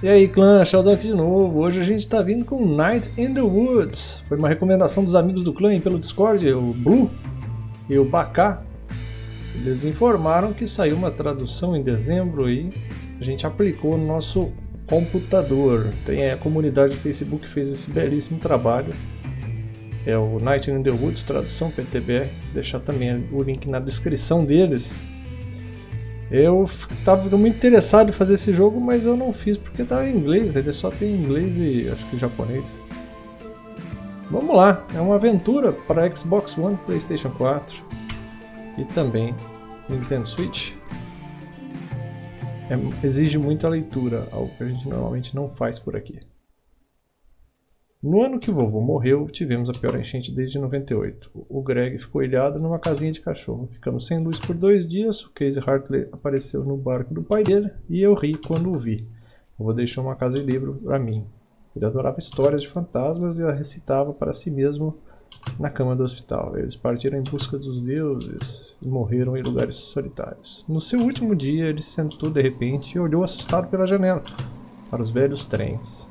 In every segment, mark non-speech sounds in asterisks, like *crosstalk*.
E aí clã, Sheldon aqui de novo. Hoje a gente está vindo com Night in the Woods. Foi uma recomendação dos amigos do clã pelo Discord, o Blue e o Bacá. Eles informaram que saiu uma tradução em dezembro e a gente aplicou no nosso computador. Tem a comunidade do Facebook que fez esse belíssimo trabalho. É o Night in the Woods, tradução PTBR. Vou deixar também o link na descrição deles. Eu estava muito interessado em fazer esse jogo, mas eu não fiz porque estava em inglês. Ele só tem inglês e acho que japonês. Vamos lá, é uma aventura para Xbox One, PlayStation 4 e também Nintendo Switch. É, exige muita leitura, algo que a gente normalmente não faz por aqui. No ano que vovô morreu, tivemos a pior enchente desde 98. O Greg ficou ilhado numa casinha de cachorro. Ficamos sem luz por dois dias, o Casey Hartley apareceu no barco do pai dele e eu ri quando o vi. Vovô deixou uma casa e livro para mim. Ele adorava histórias de fantasmas e a recitava para si mesmo na cama do hospital. Eles partiram em busca dos deuses e morreram em lugares solitários. No seu último dia, ele sentou de repente e olhou assustado pela janela para os velhos trens.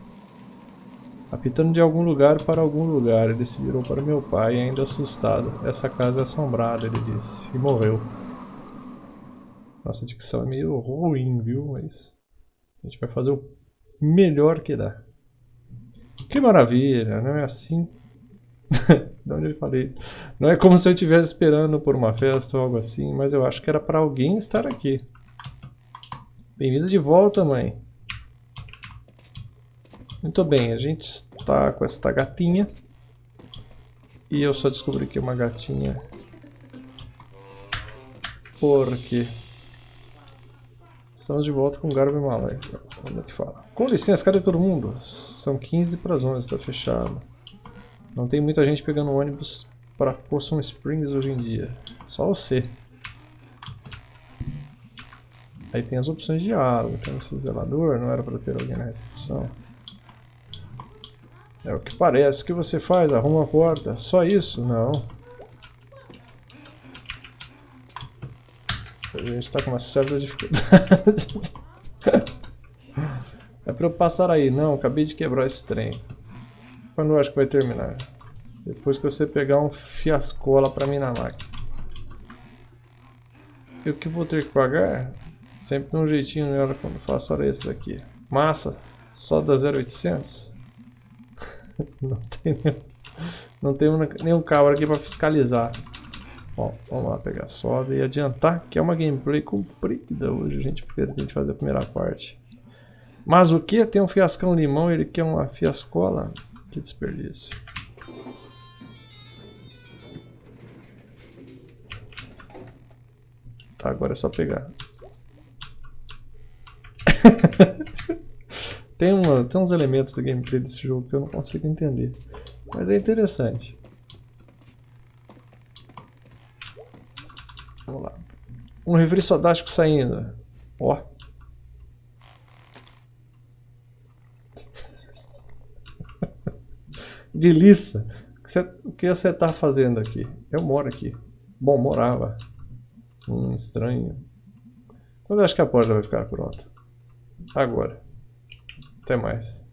Apitando de algum lugar para algum lugar, ele se virou para meu pai, ainda assustado. Essa casa é assombrada, ele disse, e morreu. Nossa dicção é meio ruim, viu? Mas a gente vai fazer o melhor que dá. Que maravilha, não é assim? *laughs* de onde eu falei? Não é como se eu estivesse esperando por uma festa ou algo assim, mas eu acho que era para alguém estar aqui. Bem-vinda de volta, mãe. Muito bem, a gente está com esta gatinha. E eu só descobri que é uma gatinha. Porque estamos de volta com o Garbo Malay. Como é que fala? Com licença, cadê todo mundo? São 15 para as 11, está fechado. Não tem muita gente pegando ônibus para Possum Springs hoje em dia. Só você. Aí tem as opções de diálogo. Tem esse zelador, não era para ter alguém na recepção. É o que parece. O que você faz? Arruma a porta. Só isso? Não. A gente está com uma certa dificuldade. *laughs* é para eu passar aí. Não, acabei de quebrar esse trem. Quando eu acho que vai terminar? Depois que você pegar um fiascola para mim na máquina. E o que vou ter que pagar? Sempre de um jeitinho melhor quando faço hora extra aqui. Massa, só da 0800? *laughs* não tem, não tem nenhum cabra aqui para fiscalizar. Bom, vamos lá pegar soda e adiantar que é uma gameplay comprida hoje, a gente fazer a primeira parte. Mas o que? Tem um fiascão limão ele quer uma fiascola? Que desperdício. Tá, agora é só pegar. *laughs* Tem, uma, tem uns elementos do gameplay desse jogo que eu não consigo entender. Mas é interessante. Vamos lá. Um refri sodástico saindo. Ó. *laughs* Delícia. O que você está fazendo aqui? Eu moro aqui. Bom, morava. Hum, estranho. Quando eu acho que a porta vai ficar pronta? Agora. Até mais.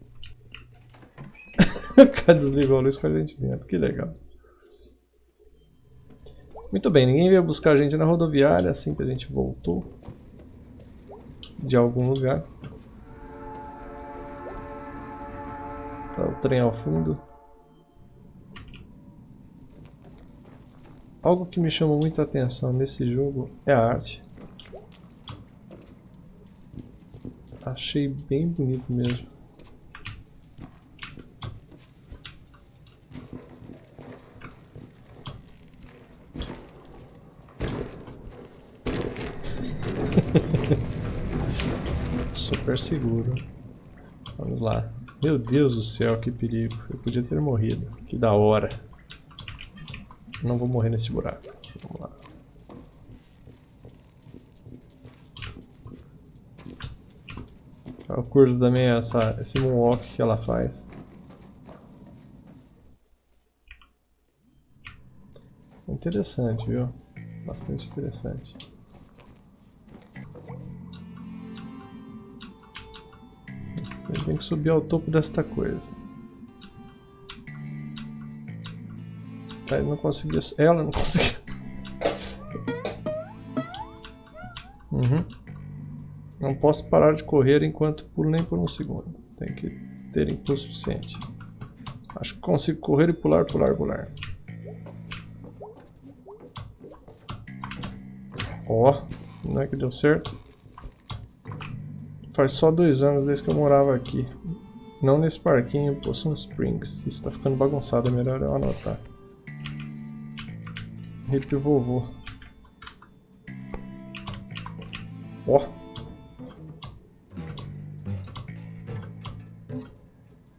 o cara desligou a luz com a gente dentro, que legal. Muito bem, ninguém veio buscar a gente na rodoviária assim que a gente voltou de algum lugar. Tá o trem ao fundo. Algo que me chama muita atenção nesse jogo é a arte. Achei bem bonito mesmo. *laughs* Super seguro. Vamos lá. Meu Deus do céu, que perigo. Eu podia ter morrido. Que da hora. Não vou morrer nesse buraco. Vamos lá. O curso também é essa, esse moonwalk que ela faz. Interessante, viu? Bastante interessante. Ele tem que subir ao topo desta coisa. Aí não conseguiu. Ela não *laughs* conseguiu. Uhum. Não posso parar de correr enquanto pulo nem por um segundo. Tem que ter impulso suficiente. Acho que consigo correr e pular, pular, pular. Ó, oh, não é que deu certo? Faz só dois anos desde que eu morava aqui. Não nesse parquinho, Possum Springs. Isso tá ficando bagunçado, é melhor eu anotar. Hip vovô. Ó.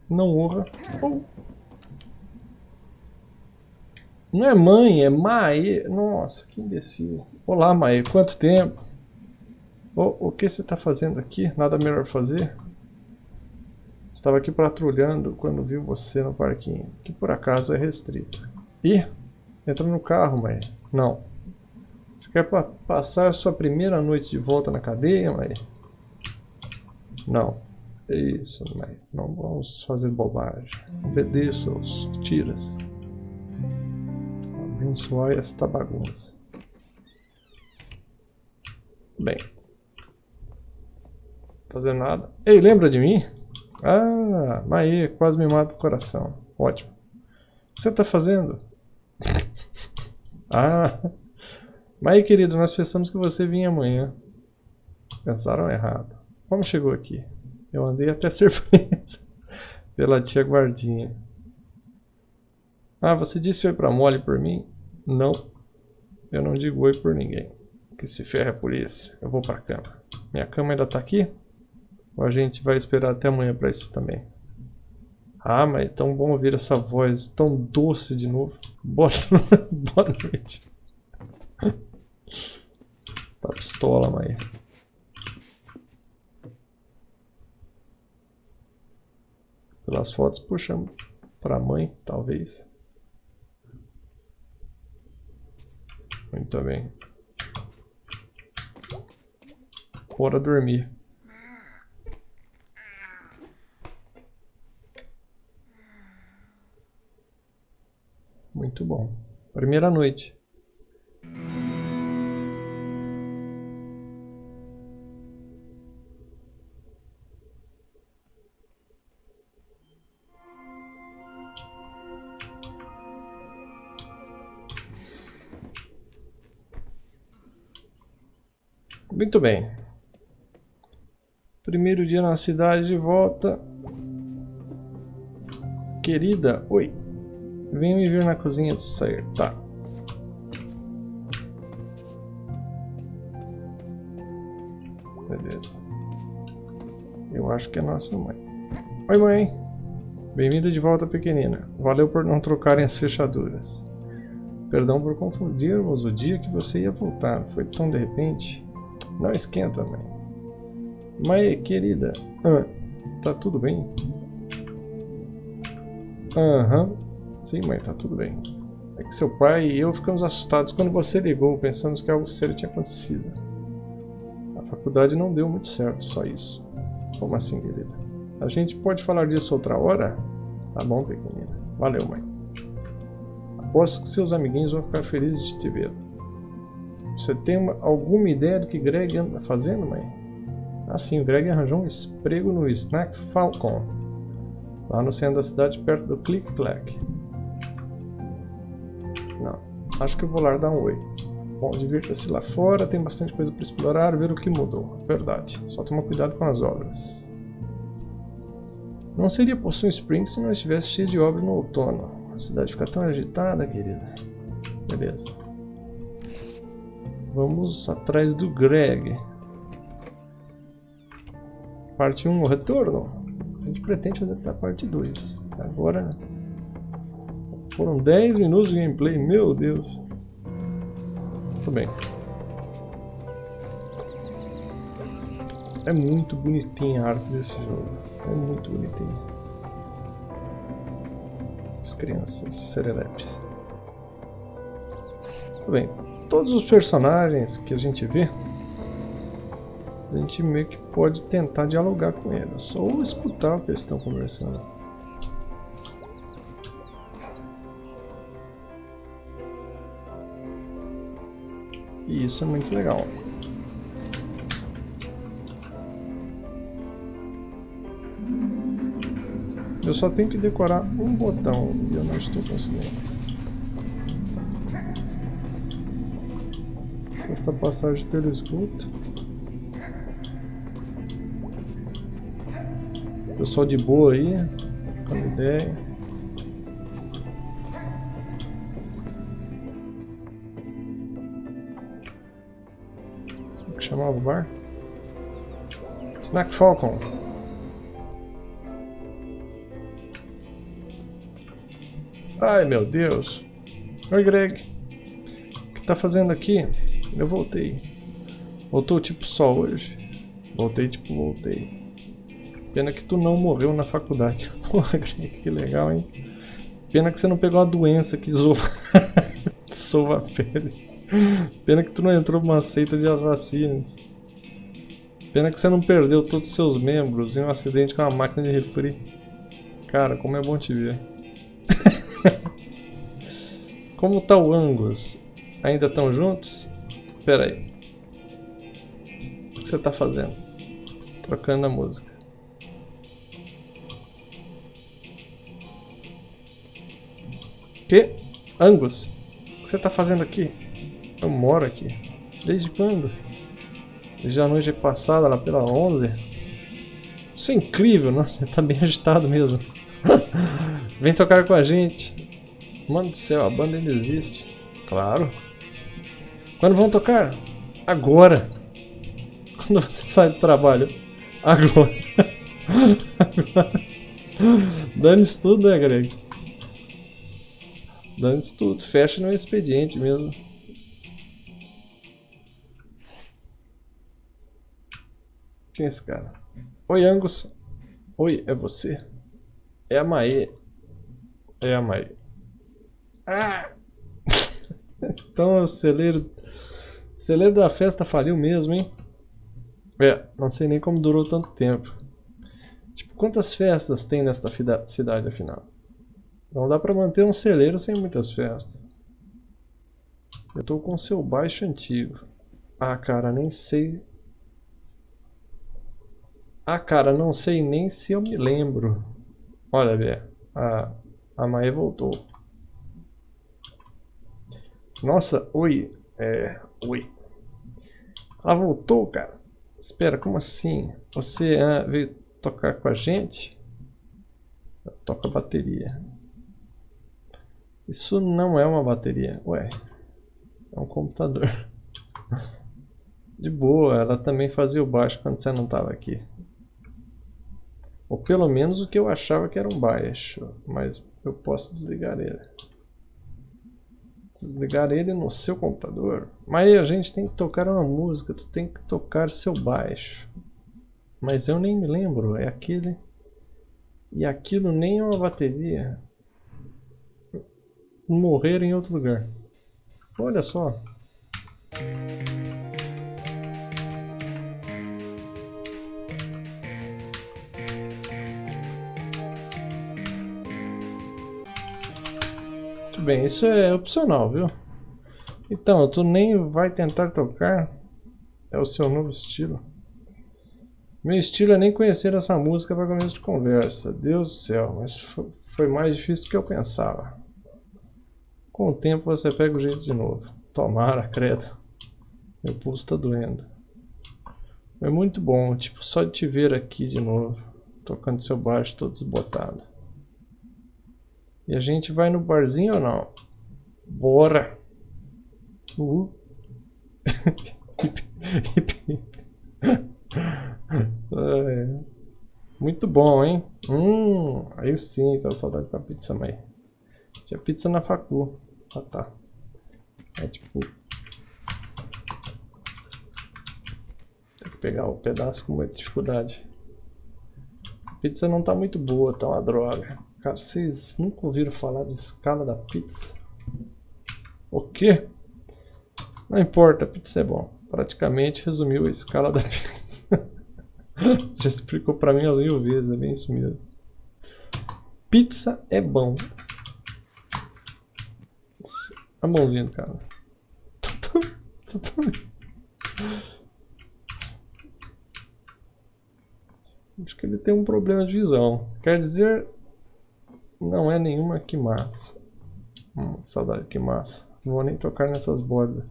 Não honra. Não é mãe, é Mae. Nossa, que imbecil. Olá, Mae. Quanto tempo? Oh, o que você está fazendo aqui? Nada melhor fazer? Estava aqui patrulhando quando viu você no parquinho, que por acaso é restrito. Ih, entra no carro, Mae. Não. Você quer pa passar sua primeira noite de volta na cadeia, Mae? Não. É isso. Não vamos fazer bobagem. Obedeça os tiras abençoar esta bagunça. Bem. Fazer nada. Ei, lembra de mim? Ah, Maê, quase me mata o coração. Ótimo. O que você está fazendo? *laughs* ah, Maê, querido, nós pensamos que você vinha amanhã. Pensaram errado. Como chegou aqui? Eu andei até *laughs* surpresa pela tia guardinha. Ah, você disse oi pra Molly por mim? Não, eu não digo oi por ninguém. Que se ferre a polícia. Eu vou pra cama. Minha cama ainda tá aqui? Ou a gente vai esperar até amanhã pra isso também? Ah, mas é tão bom ouvir essa voz tão doce de novo. Boa, *laughs* Boa noite. Tá pistola, mãe. Pelas fotos puxamos pra mãe, talvez. Muito bem. Bora dormir. Muito bom. Primeira noite. Muito bem. Primeiro dia na cidade de volta. Querida, oi. Venha me ver na cozinha de sair. Tá. Beleza. Eu acho que é nossa mãe. Oi, mãe. Bem-vinda de volta, pequenina. Valeu por não trocarem as fechaduras. Perdão por confundirmos o dia que você ia voltar. Foi tão de repente. Não esquenta, mãe. Mãe, querida. Ah, tá tudo bem? Aham. Uhum. Sim, mãe, tá tudo bem. É que seu pai e eu ficamos assustados quando você ligou, pensamos que algo sério tinha acontecido. A faculdade não deu muito certo, só isso. Como assim, querida? A gente pode falar disso outra hora? Tá bom, pequenina. Valeu, mãe. Aposto que seus amiguinhos vão ficar felizes de te ver. Você tem uma, alguma ideia do que Greg anda fazendo, mãe? Assim, o Greg arranjou um emprego no Snack Falcon, lá no centro da cidade, perto do Click Clack. Não, acho que eu vou lá dar um oi. Bom, divirta-se lá fora, tem bastante coisa para explorar, ver o que mudou. Verdade, só toma cuidado com as obras. Não seria Poção Springs se não estivesse cheio de obras no outono. A cidade fica tão agitada, querida. Beleza. Vamos atrás do Greg. Parte 1, o retorno. A gente pretende fazer até a parte 2. Agora foram 10 minutos de gameplay, meu Deus. Muito bem. É muito bonitinha a arte desse jogo. É muito bonitinho. As crianças serelepes. Muito bem todos os personagens que a gente vê A gente meio que pode tentar dialogar com eles, ou escutar o que eles estão conversando. E isso é muito legal. Eu só tenho que decorar um botão e eu não estou conseguindo. Esta passagem pelo esgoto. Pessoal de boa aí, com ideia. Como que chamava o bar? Snack Falcon. Ai meu Deus. Oi Greg. O que tá fazendo aqui? Eu voltei. Voltou tipo só hoje. Voltei tipo voltei. Pena que tu não morreu na faculdade. *laughs* Porra, Greg, que legal, hein? Pena que você não pegou a doença que sova, *laughs* sova a pele. Pena que tu não entrou numa seita de assassinos. Pena que você não perdeu todos os seus membros em um acidente com uma máquina de refri. Cara, como é bom te ver. *laughs* Como tá o Angus? Ainda estão juntos? Espera aí. O que você tá fazendo? Trocando a música. Que? Angus? O que você tá fazendo aqui? Eu moro aqui. Desde quando? Desde a noite passada, lá pela 11. Isso é incrível, nossa, tá bem *laughs* agitado mesmo. Vem tocar com a gente. Mano do céu, a banda ainda existe. Claro. Quando vão tocar? Agora. Quando você *laughs* sai do trabalho? Agora. *laughs* Agora. Dane-se tudo, né, Greg? Dane-se tudo. Fecha no expediente mesmo. Quem é esse cara? Oi, Angus. Oi, é você? É a Mae. É a Mae. Ah! *laughs* então o celeiro. O celeiro da festa faliu mesmo, hein? É, não sei nem como durou tanto tempo. Tipo, quantas festas tem nesta cidade afinal? Não dá pra manter um celeiro sem muitas festas. Eu tô com seu baixo antigo. Ah, cara, nem sei. Ah, cara, não sei nem se eu me lembro. Olha, Bé, a, a Maia voltou. Nossa, oi. É. Oi. Ela voltou, cara. Espera, como assim? Você ah, veio tocar com a gente? Toca bateria. Isso não é uma bateria. Ué. É um computador. *laughs* De boa, ela também fazia o baixo quando você não estava aqui. Ou pelo menos o que eu achava que era um baixo. Mas eu posso desligar ele desligar ele no seu computador. Mas a gente tem que tocar uma música, tu tem que tocar seu baixo. Mas eu nem me lembro, é aquele. E aquilo nem é uma bateria. Morrer em outro lugar. Olha só. Bem, isso é opcional, viu? Então, tu nem vai tentar tocar. É o seu novo estilo. Meu estilo é nem conhecer essa música para começo de conversa. Deus do céu, mas foi mais difícil do que eu pensava. Com o tempo você pega o jeito de novo. Tomara, credo. Meu pulso está doendo. É muito bom, tipo, só de te ver aqui de novo. Tocando seu baixo todo desbotado. E a gente vai no barzinho ou não? Bora! Uh. *laughs* é. Muito bom, hein? Hum, aí sim, tô saudade da pizza, mãe. Tinha pizza na facu. Ah, tá. É tipo... Tem que pegar o pedaço com muita dificuldade. A pizza não tá muito boa, tá uma droga. Cara, vocês nunca ouviram falar de escala da pizza? O quê? Não importa, pizza é bom. Praticamente resumiu a escala da *laughs* pizza. Já explicou pra mim umas mil vezes, é bem isso mesmo. Pizza é bom. A mãozinha do cara. *laughs* Acho que ele tem um problema de visão. Quer dizer, não é nenhuma que massa. Hum, saudade que massa. Não vou nem tocar nessas bordas.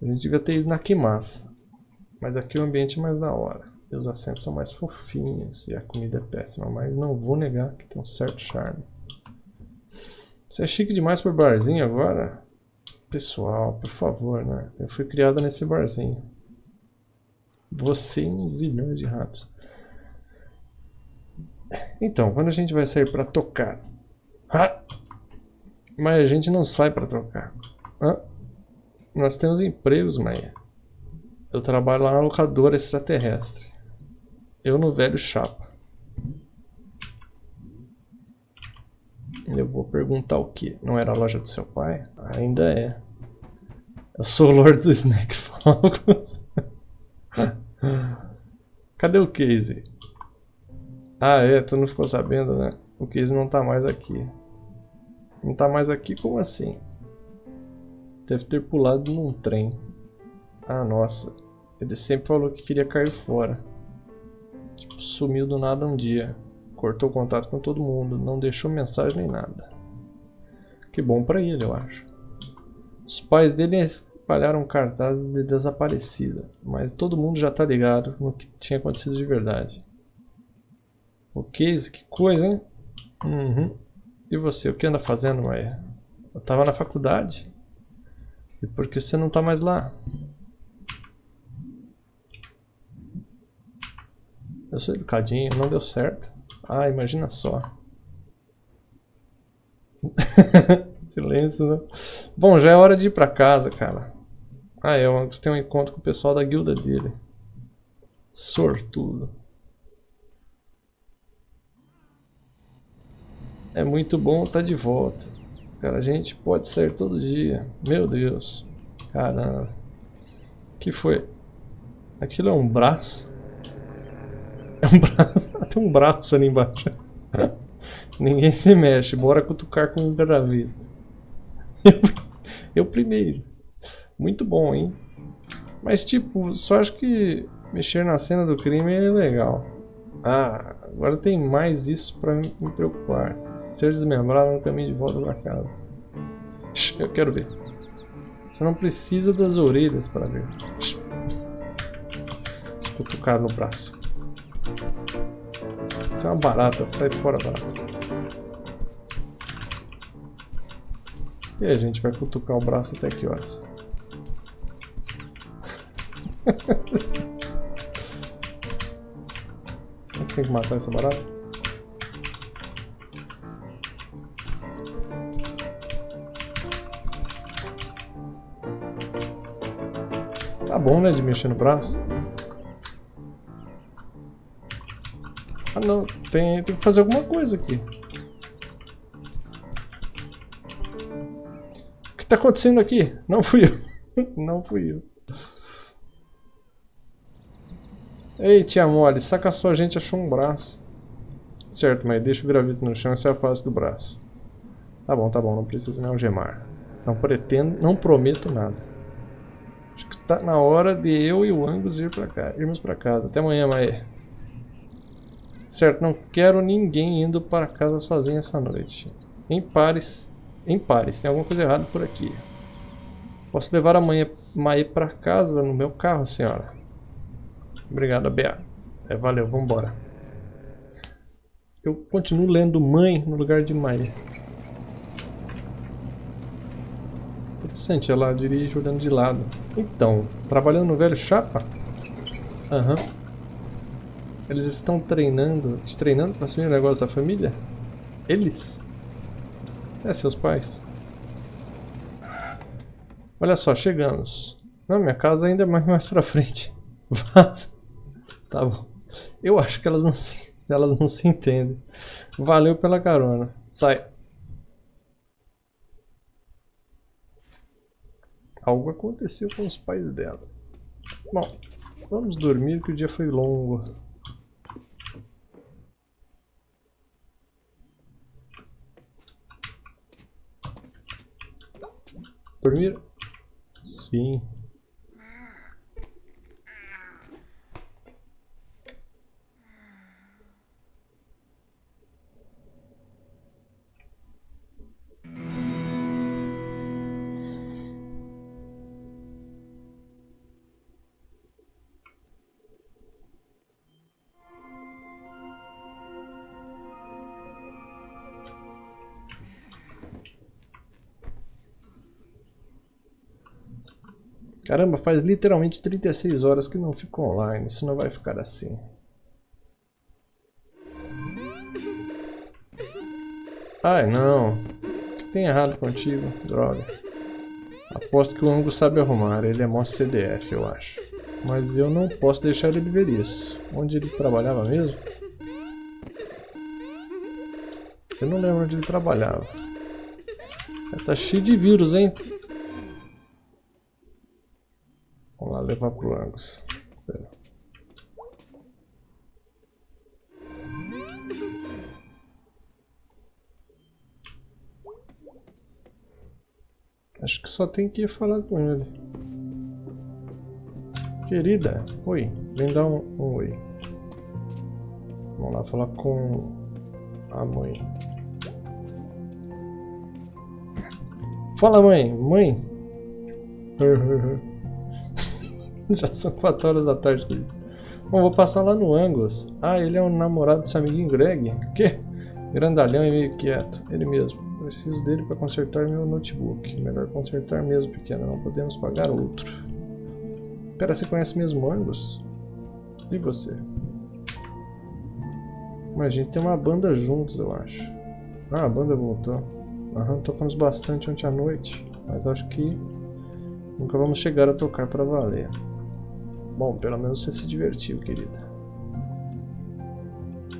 A gente devia ter ido na que massa. Mas aqui o ambiente é mais da hora. E os assentos são mais fofinhos. E a comida é péssima. Mas não vou negar que tem um certo charme. Você é chique demais por barzinho agora? Pessoal, por favor, né? Eu fui criada nesse barzinho. Você e uns zilhões de ratos. Então, quando a gente vai sair para tocar? Ah! Mas a gente não sai para tocar. Ah! Nós temos empregos, Maia. Eu trabalho lá na locadora extraterrestre. Eu no velho chapa. Eu vou perguntar o que? Não era a loja do seu pai? Ainda é. Eu sou o Lord do Snack Falcons. *laughs* Cadê o Casey? Ah é, tu não ficou sabendo né? O Casey não tá mais aqui. Não tá mais aqui? Como assim? Deve ter pulado num trem. Ah nossa. Ele sempre falou que queria cair fora. Tipo, sumiu do nada um dia. Cortou contato com todo mundo. Não deixou mensagem nem nada. Que bom pra ele, eu acho. Os pais dele espalharam cartazes de desaparecida, mas todo mundo já tá ligado no que tinha acontecido de verdade. O Case, que coisa, hein? Uhum. E você, o que anda fazendo, Maia? Eu tava na faculdade. E por que você não tá mais lá? Eu sou educadinho, não deu certo. Ah, imagina só. *laughs* Silêncio, né? Bom, já é hora de ir pra casa, cara. Ah, é, você tem um encontro com o pessoal da guilda dele. Sortudo. É muito bom estar tá de volta. Cara, a gente pode sair todo dia. Meu Deus. Caramba. que foi? Aquilo é um braço? *laughs* É um braço. *laughs* Tem um braço ali embaixo. *laughs* Ninguém se mexe. Bora cutucar com o. Eu, eu primeiro. Muito bom, hein? Mas tipo, só acho que mexer na cena do crime é legal. Ah, agora tem mais isso pra me preocupar. Ser desmembrado no caminho de volta pra casa. Eu quero ver. Você não precisa das orelhas para ver. Cutucar no braço. Isso é uma barata, sai fora barata. E a gente vai cutucar o braço até que horas? *laughs* Tem que matar essa barata? Tá bom, né, de mexer no braço. Ah não, tem, tem que fazer alguma coisa aqui. O que está acontecendo aqui? Não fui eu. *laughs* Não fui eu. Ei, tia mole, saca só, a gente achou um braço. Certo, mas deixa o gravito no chão e se afaste do braço. Tá bom, tá bom, não preciso me algemar. Não pretendo, não prometo nada. Acho que tá na hora de eu e o Angus ir pra cá, irmos pra casa. Até amanhã, Mae. Certo, não quero ninguém indo para casa sozinho essa noite. Em pares, em pares, tem alguma coisa errada por aqui. Posso levar a Mae pra casa no meu carro, senhora? Obrigado, BA. É, valeu, vambora. Eu continuo lendo mãe no lugar de mãe. Interessante, ela dirige olhando de lado. Então, trabalhando no velho chapa? Aham. Uhum. Eles estão treinando, te treinando para assumir o negócio da família? Eles? É, seus pais. Olha só, chegamos. Não, minha casa ainda é mais, *laughs* mais pra frente. Vaza. Tá bom. Eu acho que elas não se, elas não se entendem. Valeu pela carona. Sai. Algo aconteceu com os pais dela. Bom, Vamos dormir que o dia foi longo. Dormir? Sim. Caramba, faz literalmente 36 horas que não fico online. Isso não vai ficar assim. Ai, não. O que tem errado contigo? Droga. Aposto que o Angus sabe arrumar. Ele é mó CDF, eu acho. Mas eu não posso deixar ele ver isso. Onde ele trabalhava mesmo? Eu não lembro onde ele trabalhava. Tá cheio de vírus, hein? Levar pro Angus. Pera. Acho que só tem que ir falar com ele. Querida, oi, vem dar um, um oi. Vamos lá falar com a mãe. Fala mãe, mãe. *laughs* *laughs* Já são 4 horas da tarde. Bom, vou passar lá no Angus. Ah, ele é um namorado desse amiguinho Greg? Que? Grandalhão e meio quieto. Ele mesmo. Preciso dele para consertar meu notebook. Melhor consertar mesmo, pequeno. Não podemos pagar outro. Pera, você conhece mesmo Angus? E você? Mas a gente tem uma banda juntos, eu acho. Ah, a banda voltou. Aham, tocamos bastante ontem à noite. Mas acho que nunca vamos chegar a tocar para valer. Bom, pelo menos você se divertiu, querida.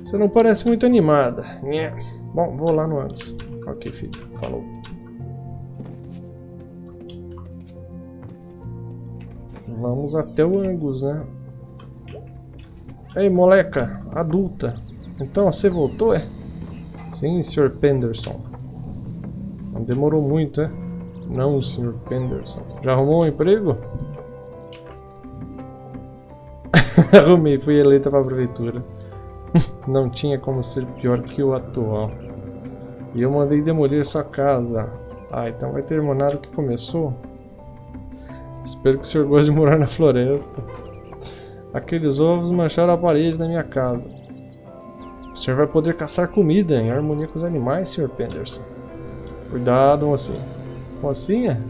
Você não parece muito animada. Nhé. Bom, vou lá no antes. Ok, filho. Falou. Vamos até o Angus, né? Ei, moleca. Adulta. Então, você voltou, é? Sim, Sr. Penderson. Não demorou muito, é? Não, Sr. Penderson. Já arrumou um emprego? *laughs* Arrumei, fui eleita para a prefeitura. *laughs* Não tinha como ser pior que o atual. E eu mandei demolir sua casa. Ah, então vai terminar o que começou? Espero que o senhor goste de morar na floresta. Aqueles ovos mancharam a parede da minha casa. O senhor vai poder caçar comida em harmonia com os animais, Sr. Penderson. Cuidado, mocinha. Mocinha?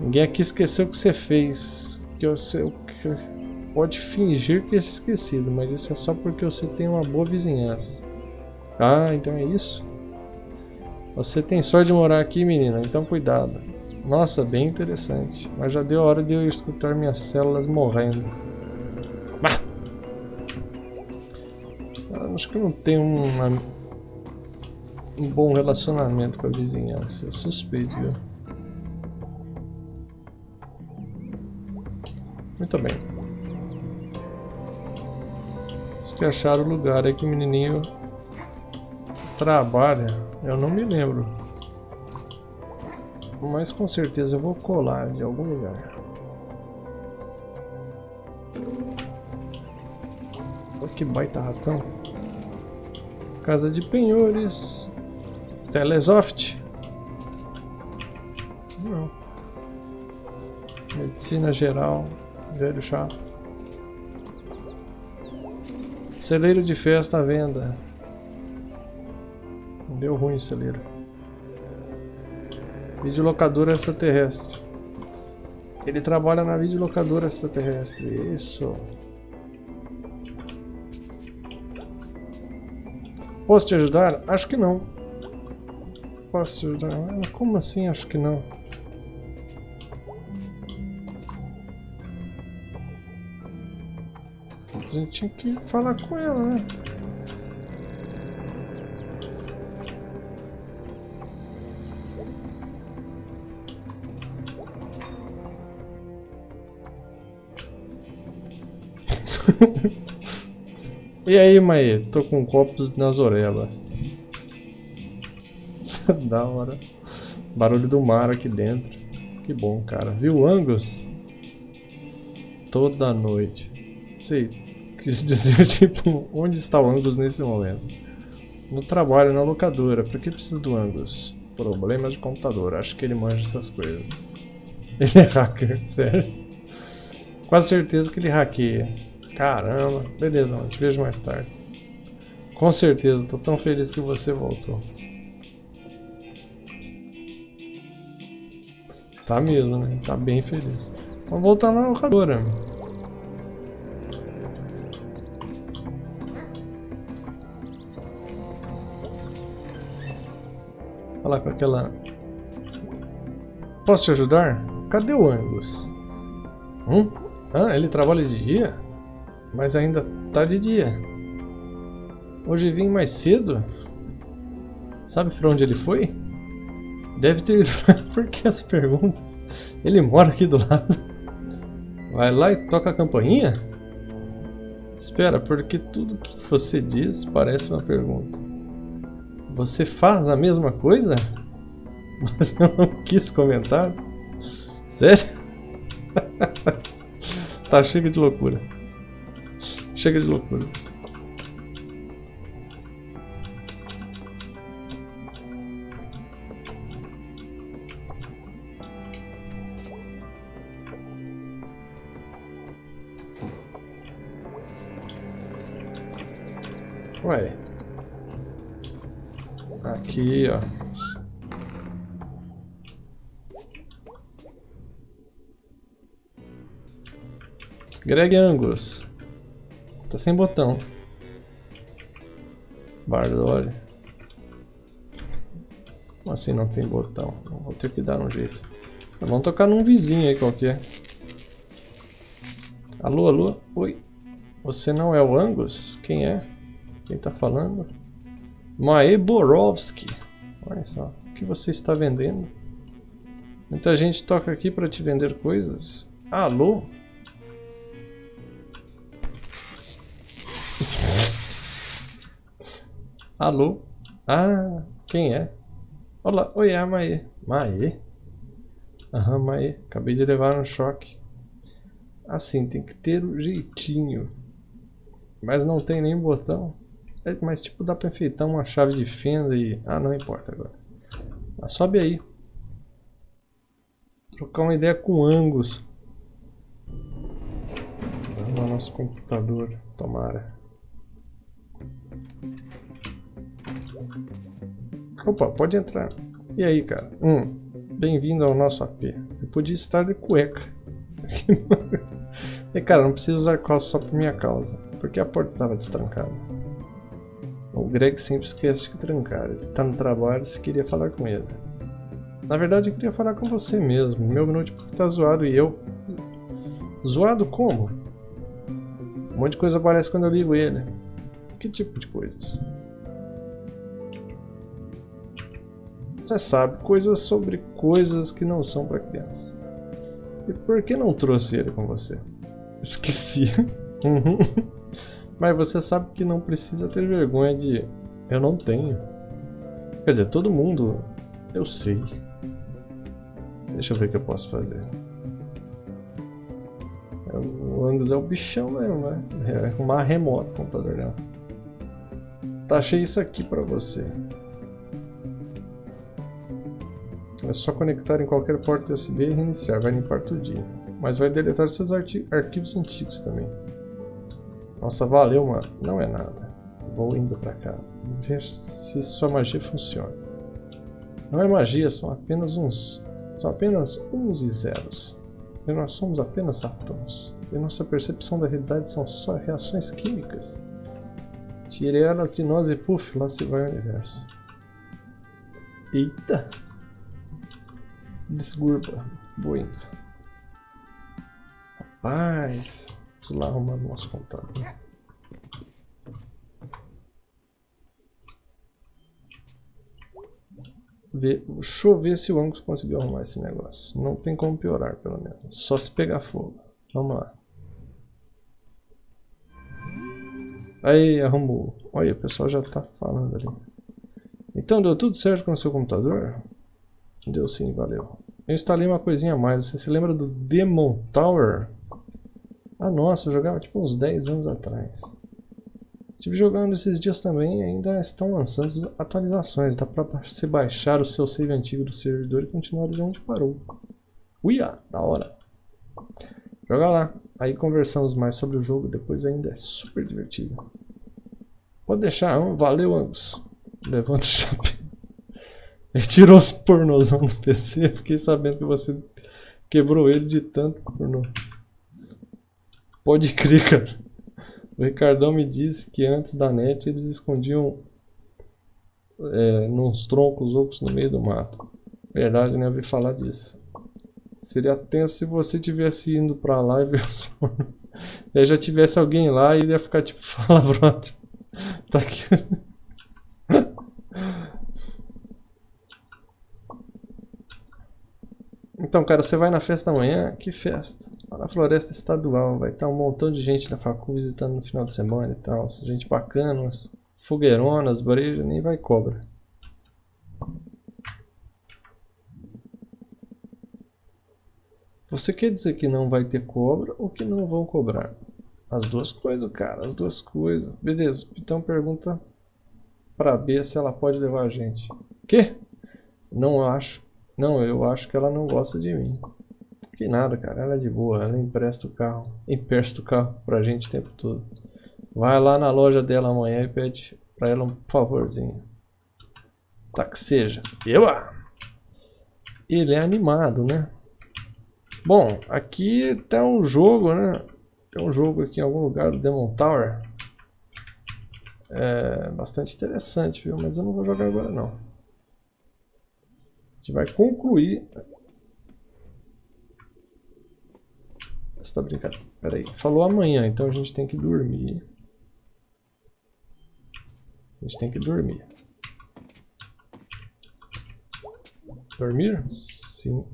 Ninguém aqui esqueceu o que você fez. Que eu sei o que pode fingir que é esquecido, mas isso é só porque você tem uma boa vizinhança. Ah, então é isso? Você tem sorte de morar aqui, menina, então cuidado. Nossa, bem interessante. Mas já deu hora de eu escutar minhas células morrendo. Bah! Acho que eu não tenho uma, um bom relacionamento com a vizinhança. suspeito, viu? Muito bem que acharam o lugar aí que o menininho trabalha. Eu não me lembro. Mas com certeza eu vou colar de algum lugar. Olha que baita ratão. Casa de penhores. Telesoft. Não. Medicina geral. Velho chato. Celeiro de festa à venda. Deu ruim o celeiro. Videolocadora extraterrestre. Ele trabalha na videolocadora extraterrestre. Isso. Posso te ajudar? Acho que não. Posso te ajudar? Como assim acho que não? A gente tinha que falar com ela, né? *laughs* e aí, Mae? Tô com copos nas orelhas. *laughs* da hora. Barulho do mar aqui dentro. Que bom, cara. Viu Angus? Toda noite. Sei, quis *laughs* dizer, tipo, onde está o Angus nesse momento? No trabalho, na locadora. Por que precisa do Angus? Problemas de computador. Acho que ele manja essas coisas. *laughs* Ele é hacker, *laughs* sério. Quase certeza que ele hackeia. Caramba. Beleza, mano. Te vejo mais tarde. Com certeza. Tô tão feliz que você voltou. Tá mesmo, né? Tá bem feliz. Vamos voltar na locadora. Falar com aquela... Posso te ajudar? Cadê o Angus? Hum? Ah, ele trabalha de dia? Mas ainda tá de dia. Hoje vim mais cedo? Sabe pra onde ele foi? Deve ter... *laughs* Por que essa pergunta? Ele mora aqui do lado. Vai lá e toca a campainha? Espera, porque tudo que você diz parece uma pergunta. Você faz a mesma coisa? Você não quis comentar? Sério? *laughs* tá, chega de loucura. Chega de loucura. Aqui, ó. Greg Angus. Tá sem botão. Bardoli. Como assim não tem botão? Vou ter que dar um jeito. Vamos tocar num vizinho aí qualquer. Alô, alô? Oi. Você não é o Angus? Quem é? Quem tá falando? Mae Borowski. Olha só. O que você está vendendo? Muita gente toca aqui para te vender coisas. Alô? *laughs* Alô? Ah, quem é? Olá, oi, é Mae. Mae? Aham, Mae. Acabei de levar um choque. Assim, tem que ter um jeitinho. Mas não tem nem botão. É, mas tipo, dá pra enfeitar uma chave de fenda e... Ah, não importa agora. Mas sobe aí. Trocar uma ideia com Angus. Vamos ao nosso computador. Tomara. Opa, pode entrar. E aí, cara? Hum, bem-vindo ao nosso AP. Eu podia estar de cueca. e *laughs* cara, não preciso usar calça só por minha causa. Porque a porta estava destrancada. O Greg sempre esquece de trancar. Ele tá no trabalho se queria falar com ele. Na verdade eu queria falar com você mesmo. Meu notebook tá zoado e eu... Zoado como? Um monte de coisa aparece quando eu ligo ele. Que tipo de coisas? Você sabe, coisas sobre coisas que não são para criança. E por que não trouxe ele com você? Esqueci. *laughs* Uhum. Mas você sabe que não precisa ter vergonha de... Eu não tenho. Quer dizer, todo mundo... Eu sei. Deixa eu ver o que eu posso fazer. É, o Angus é o bichão mesmo, né? É uma remota o computador dela. Tá, achei isso aqui pra você. É só conectar em qualquer porta USB e reiniciar, vai limpar tudinho. Mas vai deletar seus arqui arquivos antigos também. Nossa, valeu, mano. Não é nada. Vou indo pra casa. Ver se sua magia funciona. Não é magia, são apenas uns... São apenas uns e zeros. E nós somos apenas átomos. E nossa percepção da realidade são só reações químicas. Tire elas de nós e puf, lá se vai o universo. Eita! Desgurba. Vou indo. Rapaz. Preciso lá arrumar o nosso. Ver, deixa eu ver se o Angus conseguiu arrumar esse negócio. Não tem como piorar, pelo menos. Só se pegar fogo. Vamos lá. Aí arrumou. Olha, o pessoal já tá falando ali. Então deu tudo certo com o seu computador? Deu sim, valeu. Eu instalei uma coisinha a mais. Você se lembra do Demon Tower? Ah, nossa, eu jogava tipo uns 10 anos atrás. Estive jogando esses dias também e ainda estão lançando atualizações. Dá pra você baixar o seu save antigo do servidor e continuar de onde parou. Uia, da hora. Joga lá. Aí conversamos mais sobre o jogo, depois ainda é super divertido. Pode deixar, valeu Angus. Levanta o chapéu. *laughs* Ele tirou os pornozão do PC, fiquei sabendo que você quebrou ele de tanto pornô. Pode crer, cara. O Ricardão me disse que antes da net eles escondiam é, nos troncos ocos no meio do mato. Verdade, né? Eu ouvi falar disso. Seria tenso se você tivesse indo pra lá e ver E aí já tivesse alguém lá e ele ia ficar tipo, *laughs* fala brother. Tá aqui. Então, cara, você vai na festa amanhã? Que festa? Na Floresta Estadual. Vai estar um montão de gente da facul visitando no final de semana e tal. Gente bacana, umas fogueironas, breja, nem vai cobra. Você quer dizer que não vai ter cobra ou que não vão cobrar? As duas coisas, cara, as duas coisas. Beleza, então pergunta pra B se ela pode levar a gente. Que? Não acho. Não, eu acho que ela não gosta de mim. Que nada, cara. Ela é de boa. Ela empresta o carro. Empresta o carro pra gente o tempo todo. Vai lá na loja dela amanhã e pede pra ela um favorzinho. Tá que seja. Eba! Ele é animado, né? Bom, aqui tem um jogo, né? Tem um jogo aqui em algum lugar do Demon Tower. É bastante interessante, viu? Mas eu não vou jogar agora não. A gente vai concluir. Você tá brincando? Pera aí. Falou amanhã, então a gente tem que dormir. A gente tem que dormir. Dormir? Sim.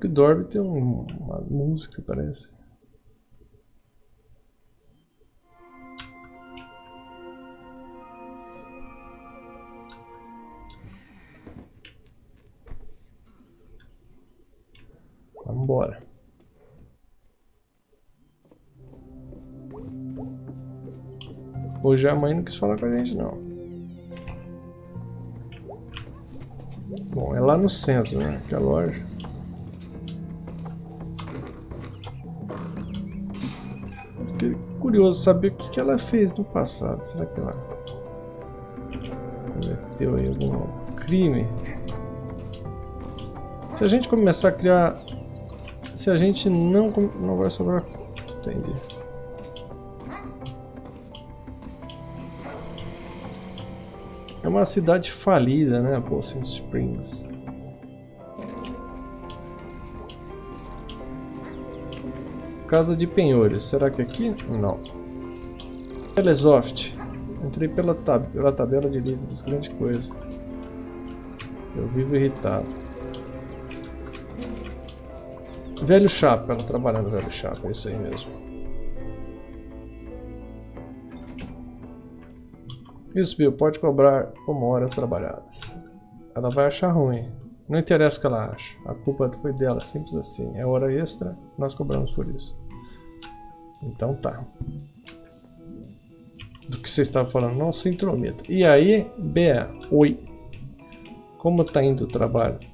que dorme tem um, uma música, parece. Embora. Hoje a mãe não quis falar com a gente não. Bom, é lá no centro, né? Que é a loja. curioso saber o que, que ela fez no passado. Será que ela cometeu algum crime? Se a gente começar a criar... Se a gente não... Não vai sobrar... Entendi. É uma cidade falida, né? Bolson Springs. Casa de penhores. Será que é aqui? Não. Telesoft. Entrei pela, tab pela tabela de livros. Grande coisa. Eu vivo irritado. Velho Chapa. Ela trabalhando no Velho Chapa. É isso aí mesmo. Isso, Bill. Pode cobrar como horas trabalhadas. Ela vai achar ruim. Não interessa o que ela acha. A culpa foi dela, simples assim. É hora extra, nós cobramos por isso. Então tá. Do que você estava falando, não se intrometa. E aí, Bea, oi. Como tá indo o trabalho?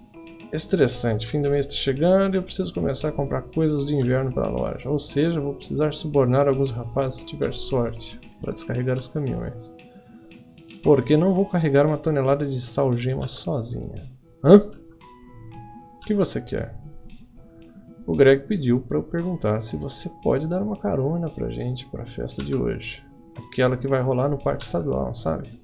Estressante, fim do mês está chegando e eu preciso começar a comprar coisas de inverno para a loja. Ou seja, vou precisar subornar alguns rapazes se tiver sorte para descarregar os caminhões. Porque não vou carregar uma tonelada de salgema sozinha. Hã? que você quer? O Greg pediu para eu perguntar se você pode dar uma carona pra gente para a festa de hoje. Aquela que vai rolar no Parque Estadual, sabe?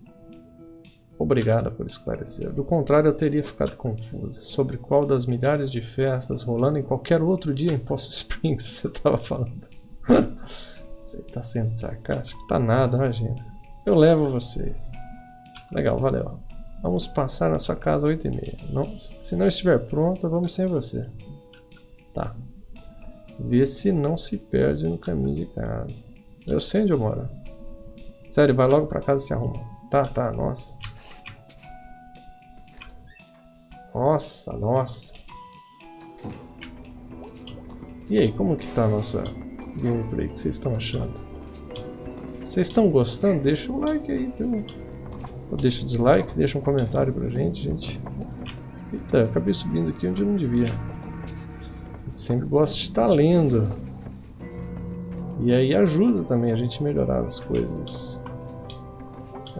Obrigada por esclarecer. Do contrário, eu teria ficado confuso sobre qual das milhares de festas rolando em qualquer outro dia em Poço *laughs* Springs você estava falando. você está sendo sarcástico? Tá nada, imagina. Eu levo vocês. Legal, valeu. Vamos passar na sua casa às 8h30. Não, se não estiver pronta, vamos sem você. Tá. Vê se não se perde no caminho de casa. Eu sei onde eu moro. Sério, vai logo pra casa e se arruma. Tá, tá, nossa. Nossa, nossa. E aí, como que tá a nossa gameplay? O que vocês estão achando? Vocês estão gostando? Deixa o like aí, viu? Ou deixa o dislike, deixa um comentário pra gente, gente. Eita, acabei subindo aqui onde eu não devia. Gente sempre gosta de estar lendo. E aí ajuda também a gente melhorar as coisas.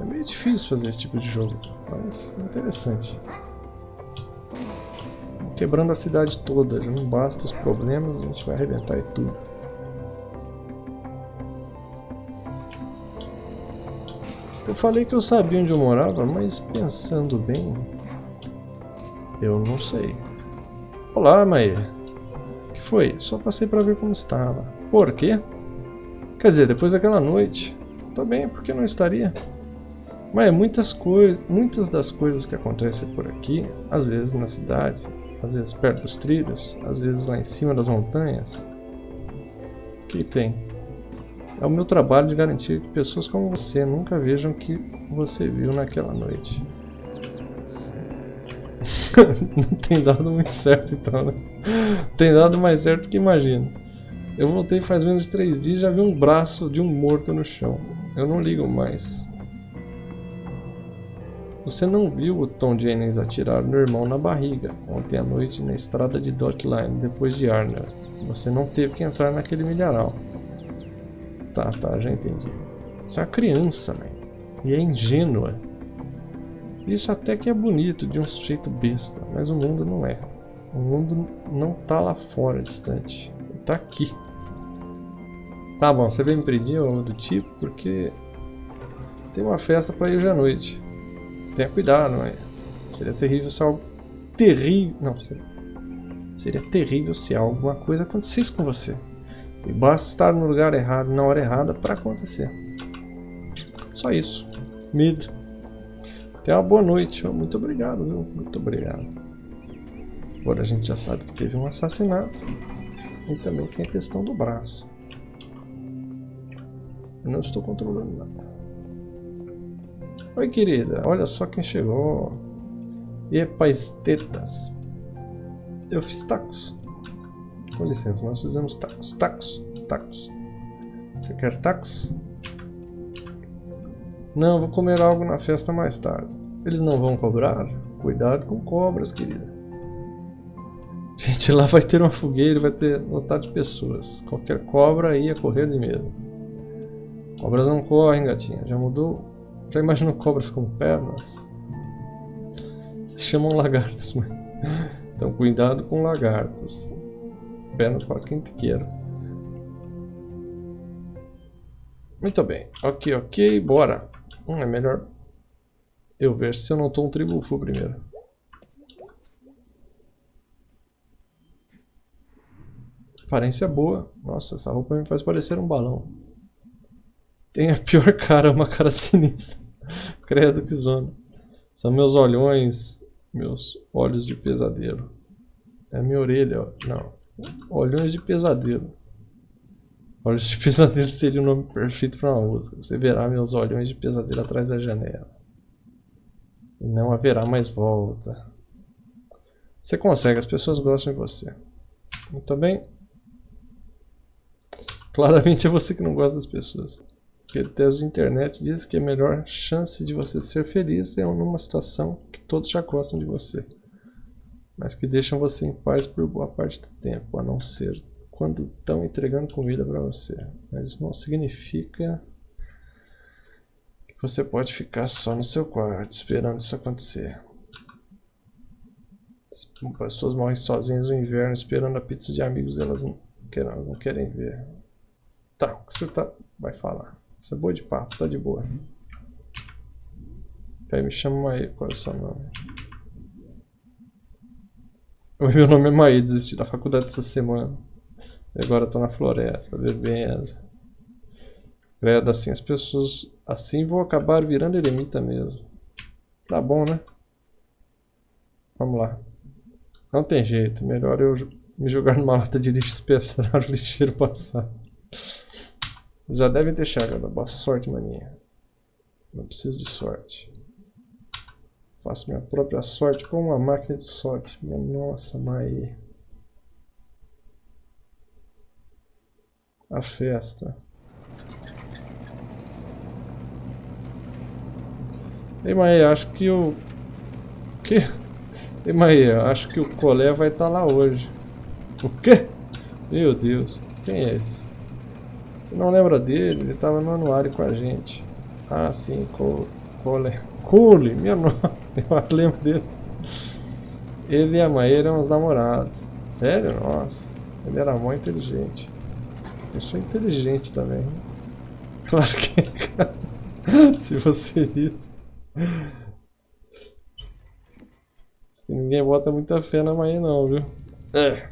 É meio difícil fazer esse tipo de jogo, mas interessante quebrando a cidade toda. Já não basta os problemas, a gente vai arrebentar e tudo. Eu falei que eu sabia onde eu morava, mas pensando bem, eu não sei. Olá, Maia. O que foi? Só passei para ver como estava. Por quê? Quer dizer, depois daquela noite. Tô bem, por que não estaria? Mas muitas, muitas das coisas que acontecem por aqui, às vezes na cidade, às vezes perto dos trilhos, às vezes lá em cima das montanhas. O que tem? É o meu trabalho de garantir que pessoas como você nunca vejam o que você viu naquela noite. *laughs* Não tem dado muito certo então, né? Tem dado mais certo que imagino. Eu voltei faz menos de três dias e já vi um braço de um morto no chão. Eu não ligo mais. Você não viu o Tom Jennings atirar no irmão na barriga ontem à noite na estrada de Dotline depois de Arnold. Você não teve que entrar naquele milharal. Tá, tá, já entendi. Você é uma criança, né? E é ingênua. Isso até que é bonito de um sujeito besta, mas o mundo não é. O mundo não tá lá fora, distante. Tá aqui. Tá bom, você vem me pedir algo do tipo, porque tem uma festa para ir hoje à noite. Tenha cuidado, não é? Seria terrível se algo terrível. Não, seria, seria terrível se alguma coisa acontecesse com você. E basta estar no lugar errado, na hora errada, para acontecer. Só isso. Medo. Tenha uma boa noite. Muito obrigado, viu? Muito obrigado. Agora a gente já sabe que teve um assassinato. E também tem a questão do braço. Eu não estou controlando nada. Oi, querida. Olha só quem chegou. E tetas. Eu fiz tacos. Com licença, nós fizemos tacos. Tacos, tacos. Você quer tacos? Não, vou comer algo na festa mais tarde. Eles não vão cobrar? Cuidado com cobras, querida. Gente, lá vai ter uma fogueira, vai ter lotado de pessoas. Qualquer cobra ia correr de medo. Cobras não correm, gatinha. Já mudou já imaginou cobras com pernas? Se chamam lagartos, *laughs* mas... Então cuidado com lagartos. Pernas para quem queira. Muito bem. Ok, ok, bora. Hum, é melhor eu ver se eu não estou um tribufo primeiro. Aparência boa. Nossa, essa roupa me faz parecer um balão. Tem a pior cara, uma cara *laughs* sinistra. *laughs* Credo que zona. São meus olhões, meus olhos de pesadelo. É minha orelha, não. Olhões de pesadelo. Olhos de *laughs* pesadelo seria o nome perfeito para uma música. Você verá meus olhões de pesadelo atrás da janela. E não haverá mais volta. Você consegue, as pessoas gostam de você. Muito bem. Claramente é você que não gosta das pessoas. Porque teste de internet diz que a melhor chance de você ser feliz é numa situação que todos já gostam de você. Mas que deixam você em paz por boa parte do tempo, a não ser quando estão entregando comida para você. Mas isso não significa que você pode ficar só no seu quarto esperando isso acontecer. As pessoas morrem sozinhas no inverno esperando a pizza de amigos elas não elas não querem ver. Tá, o que você tá, vai falar? Você é boa de papo, tá de boa. Aí me chama Maê, qual é o seu nome? Meu nome é Maê, desisti da faculdade essa semana. E agora tô na floresta, bebendo. Credo, assim as pessoas assim vão acabar virando eremita mesmo. Tá bom, né? Vamos lá. Não tem jeito, melhor eu me jogar numa lata de lixo e esperar o lixeiro passar. Já devem ter chegado. Boa sorte, maninha. Não preciso de sorte. Faço minha própria sorte com uma máquina de sorte. Nossa, mãe. A festa. Ei, Maia, acho que o... Que? Ei, Maia, acho que o Colé vai estar tá lá hoje. O quê? Meu Deus, quem é esse? Você não lembra dele? Ele estava no anuário com a gente. Ah, sim, Cole. Cole, minha *laughs* nossa, eu lembro dele. Ele e a Maia eram os namorados. Sério? Nossa, ele era muito inteligente. Eu sou inteligente também. *laughs* Claro que *laughs* Se você diz. Ninguém bota muita fé na Maia não, viu? É.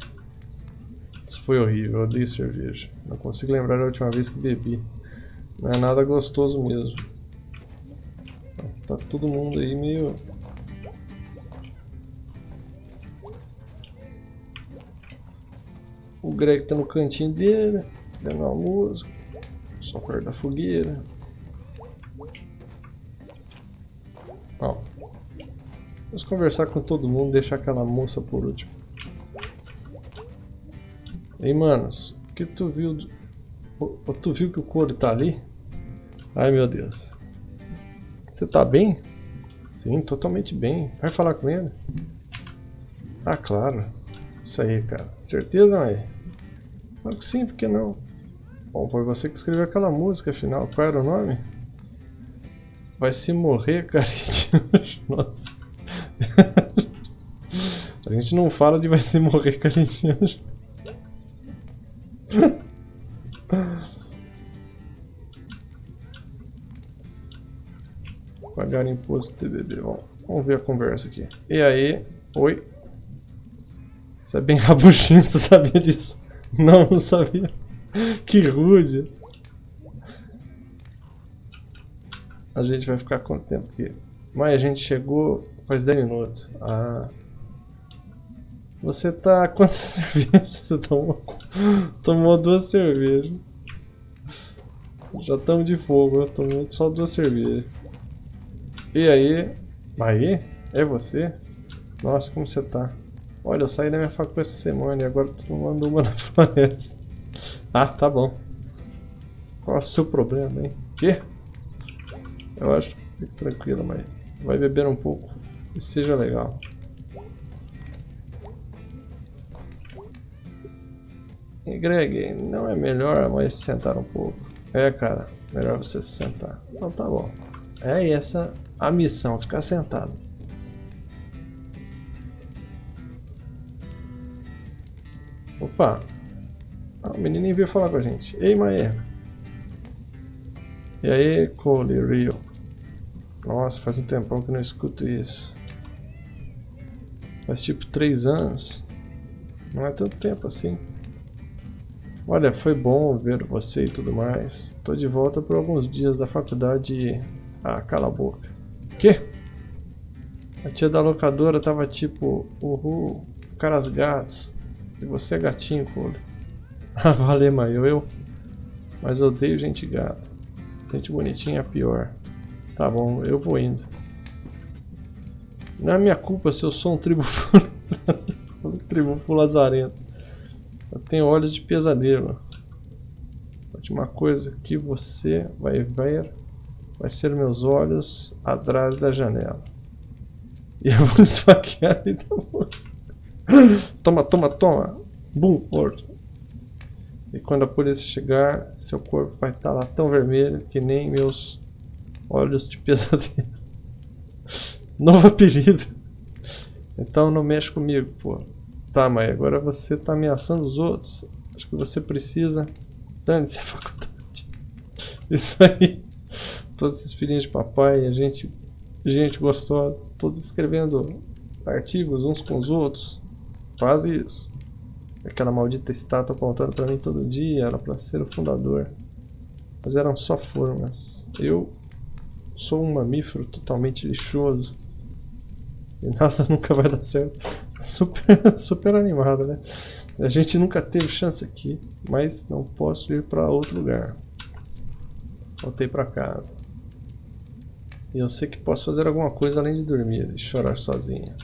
Foi horrível, eu odeio cerveja. Não consigo lembrar a última vez que bebi. Não é nada gostoso mesmo. Tá todo mundo aí meio... O Greg tá no cantinho dele, uma música, só perto da fogueira. Ó, vamos conversar com todo mundo, deixar aquela moça por último. Ei, manos, o que tu viu? Do... Tu viu que o couro tá ali? Ai, meu Deus. Você tá bem? Sim, totalmente bem. Vai falar com ele? Ah, claro. Isso aí, cara. Certeza, mãe? Claro que sim, por que não? Bom, foi você que escreveu aquela música, afinal. Qual era o nome? Vai se morrer, carinho. *laughs* Nossa. *laughs* A gente não fala de vai se morrer, carinho. *laughs* Pagar imposto TBB. Vamos, ver a conversa aqui. E aí? Oi? Você é bem *laughs* rabuchinho, tu sabia disso? Não, não sabia. *laughs* Que rude. A gente vai ficar com o tempo aqui. Mas a gente chegou faz 10 minutos. Ah. Você tá. *laughs* Quantas cervejas você tomou? Tomou duas cervejas. Já estamos de fogo, eu tomei só duas cervejas. E aí? Aí? É você? Nossa, como você tá? Olha, eu saí da minha faculdade essa semana e agora tô tomando uma *laughs* na floresta. Ah, tá bom. Qual é o seu problema, hein? Que? Eu acho. Fique tranquilo, mas vai beber um pouco e seja legal. E Greg, não é melhor mais se sentar um pouco? É, cara, melhor você se sentar. Então tá bom. É essa a missão, ficar sentado. Opa! Ah, o menininho veio falar com a gente. Ei, Maia! E aí, Cole, Rio? Nossa, faz um tempão que não escuto isso. Faz tipo 3 anos. Não é tanto tempo assim. Olha, foi bom ver você e tudo mais. Tô de volta por alguns dias da faculdade. Ah, cala a boca. Que? A tia da locadora tava tipo... Uhul, caras gatos. E você é gatinho, Cole. *laughs* Ah, valeu, mãe, eu... Mas eu odeio gente gata. Gente bonitinha é pior. Tá bom, eu vou indo. Não é minha culpa se eu sou um tribo... *laughs* *laughs* tribo lazarento. Eu tenho olhos de pesadelo. A última coisa que você vai ver vai ser meus olhos atrás da janela. E eu vou *laughs* esfaquear ele Toma, toma, toma! Bum, morto. E quando a polícia chegar, seu corpo vai estar lá tão vermelho que nem meus olhos de pesadelo. *laughs* Novo apelido. Então não mexe comigo, pô. Tá, mas agora você tá ameaçando os outros. Acho que você precisa. Dane-se a *laughs* faculdade. Isso aí. Todos esses filhinhos de papai, a gente, gente gostosa, todos escrevendo artigos uns com os outros. Faz isso. Aquela maldita estátua apontando pra mim todo dia, era pra ser o fundador. Mas eram só formas. Eu sou um mamífero totalmente lixoso. E nada *laughs* nunca vai dar certo. Super, *laughs* super animado, né? A gente nunca teve chance aqui, mas não posso ir para outro lugar. Voltei para casa. E eu sei que posso fazer alguma coisa além de dormir e chorar sozinha.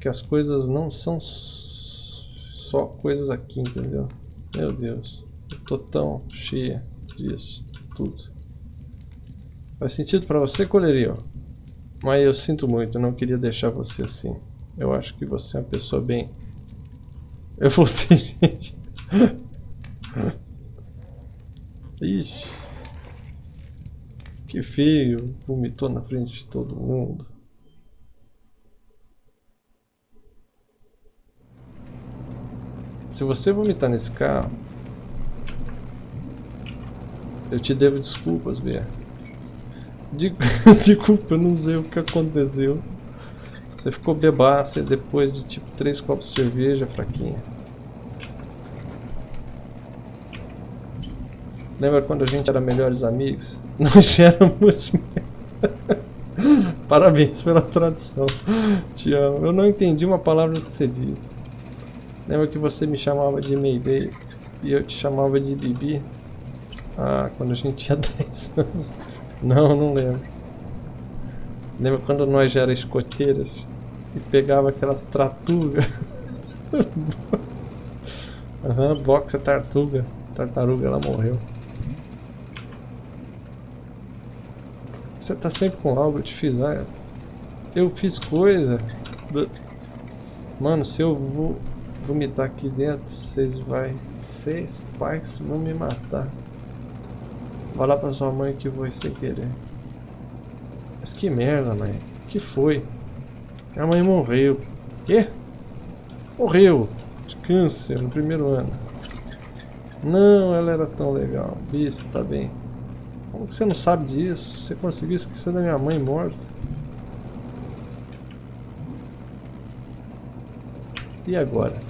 Que as coisas não são só coisas aqui, entendeu? Meu Deus, eu tô tão cheia disso, tudo. Faz sentido para você, Colerio? Mas eu sinto muito, eu não queria deixar você assim. Eu acho que você é uma pessoa bem... Eu voltei, gente. Ixi. Que feio, vomitou na frente de todo mundo. Se você vomitar nesse carro, eu te devo desculpas, Bia. *laughs* Desculpa, eu não sei o que aconteceu. Você ficou bebaça depois de tipo 3 copos de cerveja fraquinha. Lembra quando a gente era melhores amigos? *laughs* Nós éramos. *laughs* Parabéns pela tradução. Te amo. Eu não entendi uma palavra que você disse. Lembra que você me chamava de Mayday e eu te chamava de Bibi? Ah, quando a gente tinha 10 anos. Não, não lembro. Lembra quando nós já éramos escoteiras e pegava aquelas tratugas? *laughs* Aham, uhum, boxa tartuga. Tartaruga, ela morreu. Você tá sempre com algo, eu te fiz. Ah, eu fiz coisa. Mano, se eu vou vomitar aqui dentro, vocês vai. Vocês pais vão me matar. Fala pra sua mãe que foi sem querer. Mas que merda, mãe. que foi? A mãe morreu. Quê? Morreu. De câncer no primeiro ano. Não, ela era tão legal. Isso, tá bem. Como que você não sabe disso? Você conseguiu esquecer da minha mãe morta? E agora?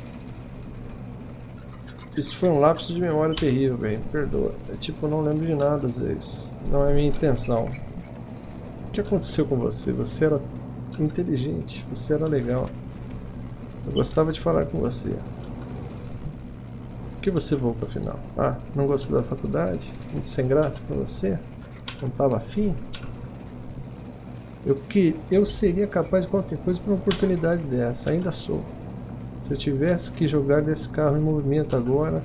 Isso foi um lapso de memória terrível, velho. Perdoa. É tipo, não lembro de nada às vezes. Não é minha intenção. O que aconteceu com você? Você era inteligente. Você era legal. Eu gostava de falar com você. Por que você voltou afinal? Ah, não gostou da faculdade? Muito sem graça pra você? Não estava afim? Eu, que, eu seria capaz de qualquer coisa por uma oportunidade dessa. Ainda sou. Se eu tivesse que jogar desse carro em movimento agora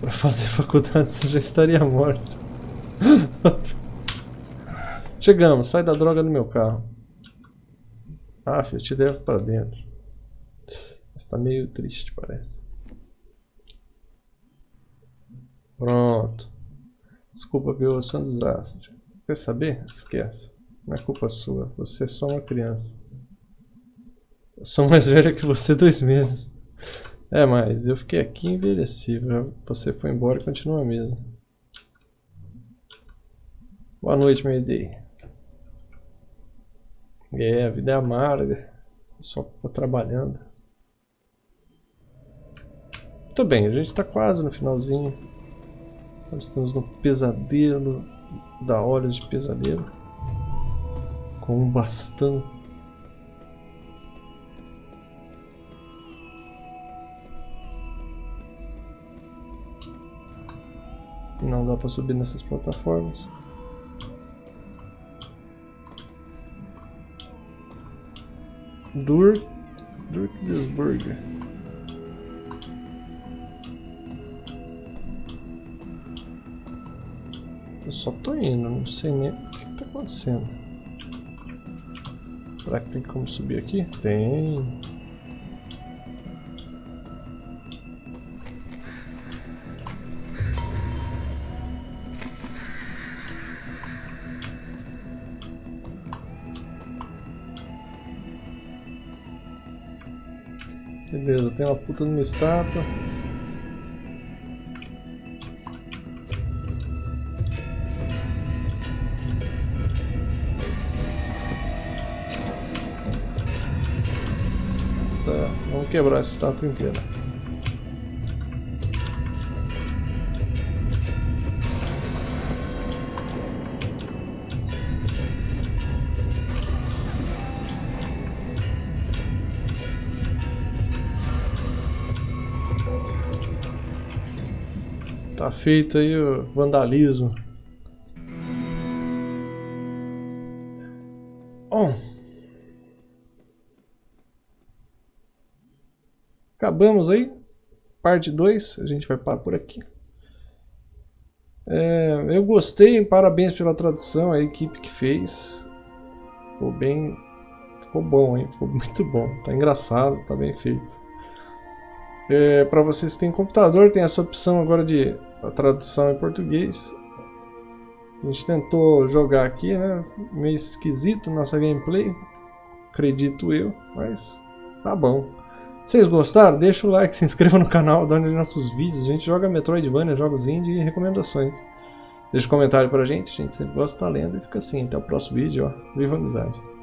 para fazer *laughs* faculdade, você já estaria morto. *laughs* Chegamos, sai da droga do meu carro. Ah, eu te levo para dentro. Está meio triste, parece. Pronto. Desculpa, viu? Eu sou um desastre. Quer saber? Esquece. Não é culpa sua. Você é só uma criança. Eu sou mais velho que você dois meses. É, mas eu fiquei aqui e envelheci. Você foi embora e continua mesmo. Boa noite, Mayday. É, a vida é amarga. Só tô trabalhando. Muito bem, a gente está quase no finalzinho. Nós estamos no pesadelo da Olhos de Pesadelo. Com um bastão Não dá para subir nessas plataformas. Dur Durkdesburger. Eu só tô indo, não sei nem o que tá acontecendo. Será que tem como subir aqui? Tem. Beleza, tem uma puta numa estátua. Tá, vamos quebrar essa estátua inteira. Feito aí o vandalismo. Bom. Acabamos aí. Parte 2. A gente vai parar por aqui. É, eu gostei, parabéns pela tradução, a equipe que fez. Ficou bem. Ficou bom, hein? Ficou *laughs* muito bom. Tá engraçado, tá bem feito. É, para vocês que têm computador, tem essa opção agora de tradução em português. A gente tentou jogar aqui, né? Meio esquisito nossa gameplay, acredito eu, mas tá bom. Vocês gostaram? Deixa o like, *laughs* se inscreva no canal, dá nossos vídeos. A gente joga Metroidvania, jogos indie e recomendações. Deixa um comentário pra gente, a gente sempre gosta estar lendo e fica assim. Até o próximo vídeo, ó. Viva a amizade!